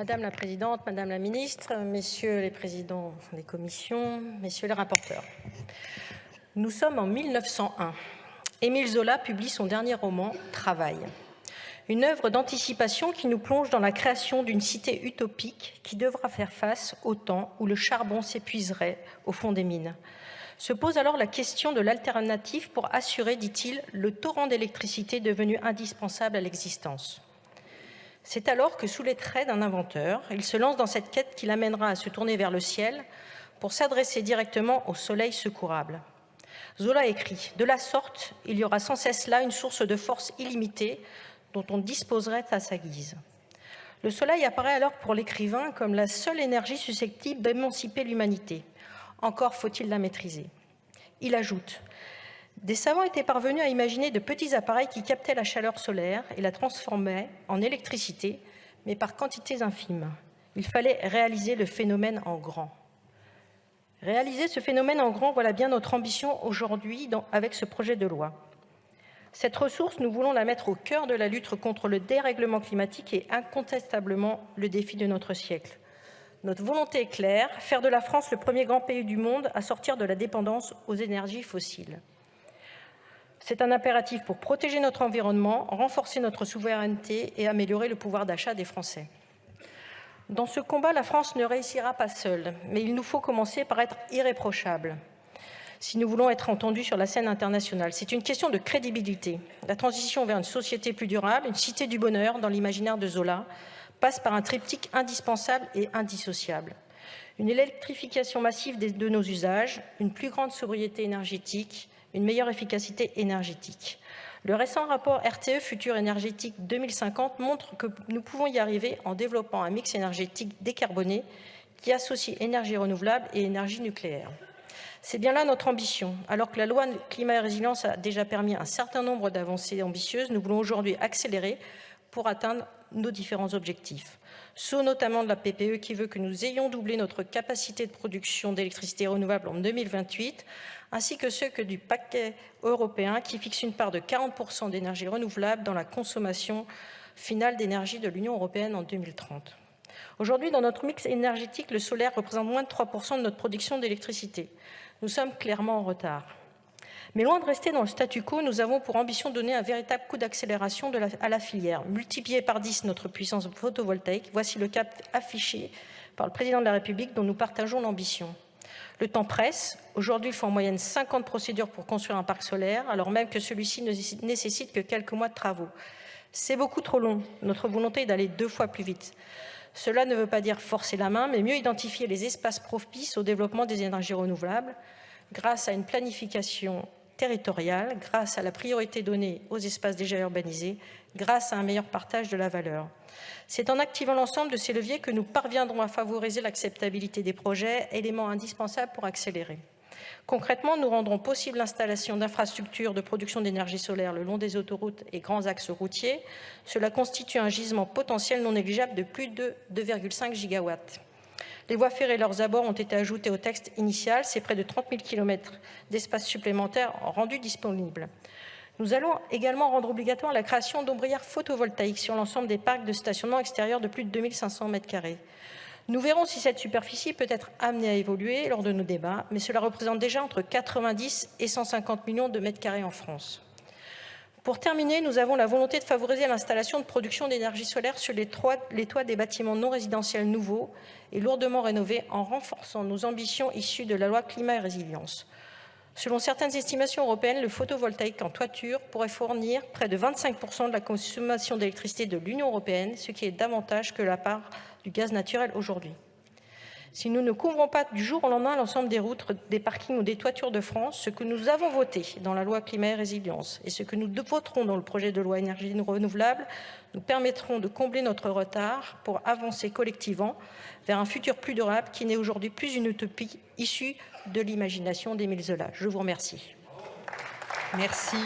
Madame la Présidente, Madame la Ministre, Messieurs les Présidents des commissions, Messieurs les rapporteurs. Nous sommes en 1901. Émile Zola publie son dernier roman « Travail ». Une œuvre d'anticipation qui nous plonge dans la création d'une cité utopique qui devra faire face au temps où le charbon s'épuiserait au fond des mines. Se pose alors la question de l'alternative pour assurer, dit-il, le torrent d'électricité devenu indispensable à l'existence. C'est alors que, sous les traits d'un inventeur, il se lance dans cette quête qui l'amènera à se tourner vers le ciel pour s'adresser directement au soleil secourable. Zola écrit « De la sorte, il y aura sans cesse là une source de force illimitée dont on disposerait à sa guise. Le soleil apparaît alors pour l'écrivain comme la seule énergie susceptible d'émanciper l'humanité. Encore faut-il la maîtriser. Il ajoute Des savants étaient parvenus à imaginer de petits appareils qui captaient la chaleur solaire et la transformaient en électricité, mais par quantités infimes. Il fallait réaliser le phénomène en grand. Réaliser ce phénomène en grand, voilà bien notre ambition aujourd'hui avec ce projet de loi. Cette ressource, nous voulons la mettre au cœur de la lutte contre le dérèglement climatique et incontestablement le défi de notre siècle. Notre volonté est claire, faire de la France le premier grand pays du monde à sortir de la dépendance aux énergies fossiles. C'est un impératif pour protéger notre environnement, renforcer notre souveraineté et améliorer le pouvoir d'achat des Français. Dans ce combat, la France ne réussira pas seule, mais il nous faut commencer par être irréprochable si nous voulons être entendus sur la scène internationale. C'est une question de crédibilité. La transition vers une société plus durable, une cité du bonheur dans l'imaginaire de Zola, passe par un triptyque indispensable et indissociable. Une électrification massive de nos usages, une plus grande sobriété énergétique, une meilleure efficacité énergétique. Le récent rapport RTE Futur énergétique 2050 montre que nous pouvons y arriver en développant un mix énergétique décarboné qui associe énergie renouvelable et énergie nucléaire. C'est bien là notre ambition. Alors que la loi climat et résilience a déjà permis un certain nombre d'avancées ambitieuses, nous voulons aujourd'hui accélérer pour atteindre nos différents objectifs. Saut notamment de la PPE qui veut que nous ayons doublé notre capacité de production d'électricité renouvelable en 2028, ainsi que ceux du paquet européen qui fixe une part de 40% d'énergie renouvelable dans la consommation finale d'énergie de l'Union européenne en 2030. Aujourd'hui, dans notre mix énergétique, le solaire représente moins de 3% de notre production d'électricité. Nous sommes clairement en retard. Mais loin de rester dans le statu quo, nous avons pour ambition de donner un véritable coup d'accélération à la filière. Multiplier par 10 notre puissance photovoltaïque, voici le cap affiché par le président de la République dont nous partageons l'ambition. Le temps presse. Aujourd'hui, il faut en moyenne 50 procédures pour construire un parc solaire, alors même que celui-ci ne nécessite que quelques mois de travaux. C'est beaucoup trop long. Notre volonté est d'aller deux fois plus vite. Cela ne veut pas dire forcer la main, mais mieux identifier les espaces propices au développement des énergies renouvelables grâce à une planification territoriale, grâce à la priorité donnée aux espaces déjà urbanisés, grâce à un meilleur partage de la valeur. C'est en activant l'ensemble de ces leviers que nous parviendrons à favoriser l'acceptabilité des projets, élément indispensable pour accélérer. Concrètement, nous rendrons possible l'installation d'infrastructures de production d'énergie solaire le long des autoroutes et grands axes routiers. Cela constitue un gisement potentiel non négligeable de plus de 2,5 gigawatts. Les voies ferrées et leurs abords ont été ajoutés au texte initial. C'est près de 30 000 km d'espace supplémentaires rendus disponibles. Nous allons également rendre obligatoire la création d'ombrières photovoltaïques sur l'ensemble des parcs de stationnement extérieur de plus de 2500 m2. Nous verrons si cette superficie peut être amenée à évoluer lors de nos débats, mais cela représente déjà entre 90 et 150 millions de mètres carrés en France. Pour terminer, nous avons la volonté de favoriser l'installation de production d'énergie solaire sur les toits, des bâtiments non résidentiels nouveaux et lourdement rénovés en renforçant nos ambitions issues de la loi climat et résilience. Selon certaines estimations européennes, le photovoltaïque en toiture pourrait fournir près de 25% de la consommation d'électricité de l'Union européenne, ce qui est davantage que la part du gaz naturel aujourd'hui. Si nous ne couvrons pas du jour au lendemain l'ensemble des routes, des parkings ou des toitures de France, ce que nous avons voté dans la loi climat et résilience et ce que nous voterons dans le projet de loi énergie renouvelable nous permettront de combler notre retard pour avancer collectivement vers un futur plus durable qui n'est aujourd'hui plus une utopie issue de l'imagination d'Émile Zola. Je vous remercie. Merci.